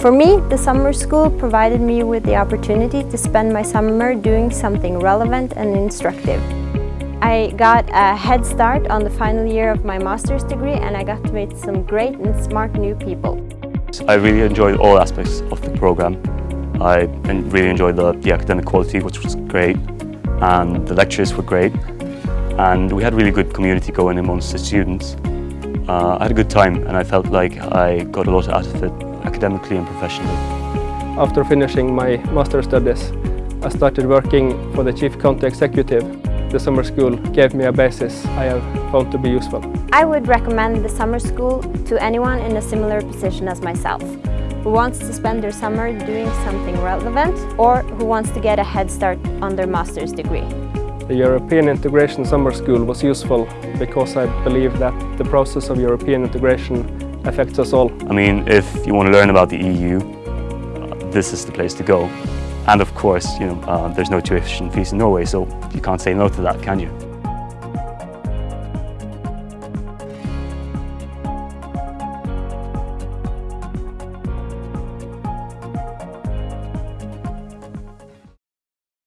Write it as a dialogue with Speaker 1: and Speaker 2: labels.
Speaker 1: For me, the summer school provided me with the opportunity to spend my summer doing something relevant and instructive. I got a head start on the final year of my master's degree and I got to meet some great and smart new people.
Speaker 2: I really enjoyed all aspects of the programme. I really enjoyed the, the academic quality, which was great, and the lectures were great, and we had really good community going amongst the students. Uh, I had a good time and I felt like I got a lot out of it academically and professionally.
Speaker 3: After finishing my master's studies, I started working for the Chief County Executive the summer school gave me a basis I have found to be useful.
Speaker 1: I would recommend the summer school to anyone in a similar position as myself, who wants to spend their summer doing something relevant or who wants to get a head start on their master's degree.
Speaker 3: The European Integration Summer School was useful because I believe that the process of European integration affects us all.
Speaker 2: I mean, if you want to learn about the EU, this is the place to go. And of course, you know, uh, there's no tuition fees in Norway, so you can't say no to that, can you?